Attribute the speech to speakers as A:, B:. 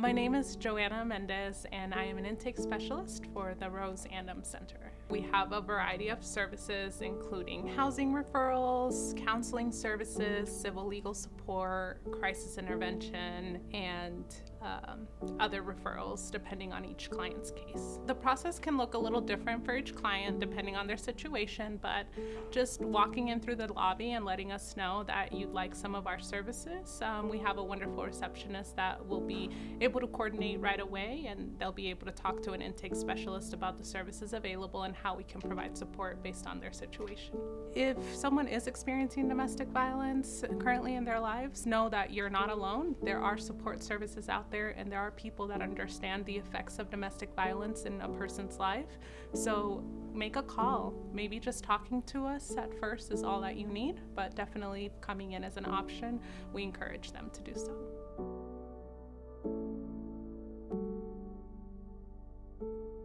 A: My name is Joanna Mendez, and I am an intake specialist for the Rose Andom Center. We have a variety of services, including housing referrals, counseling services, civil legal support, crisis intervention, and um, other referrals depending on each client's case. The process can look a little different for each client depending on their situation, but just walking in through the lobby and letting us know that you'd like some of our services, um, we have a wonderful receptionist that will be able to coordinate right away and they'll be able to talk to an intake specialist about the services available and how we can provide support based on their situation. If someone is experiencing domestic violence currently in their lives, know that you're not alone. There are support services out there and there are people that understand the effects of domestic violence in a person's life. So make a call. Maybe just talking to us at first is all that you need, but definitely coming in as an option, we encourage them to do so. thank you